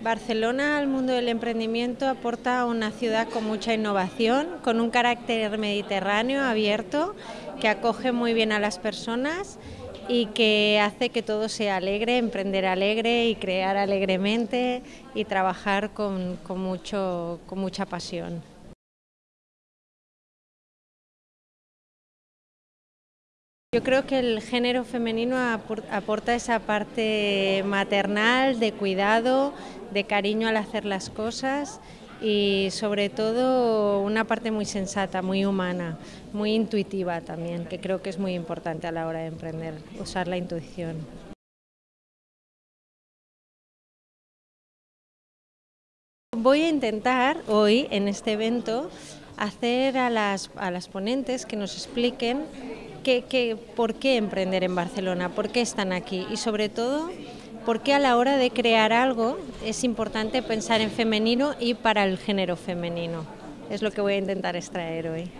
Barcelona al mundo del emprendimiento aporta una ciudad con mucha innovación, con un carácter mediterráneo abierto que acoge muy bien a las personas y que hace que todo sea alegre, emprender alegre y crear alegremente y trabajar con, con mucho, con mucha pasión. Yo creo que el género femenino aporta esa parte maternal, de cuidado, de cariño al hacer las cosas y sobre todo una parte muy sensata, muy humana, muy intuitiva también, que creo que es muy importante a la hora de emprender, usar la intuición. Voy a intentar hoy en este evento hacer a las, a las ponentes que nos expliquen por qué emprender en Barcelona, por qué están aquí y sobre todo por qué a la hora de crear algo es importante pensar en femenino y para el género femenino. Es lo que voy a intentar extraer hoy.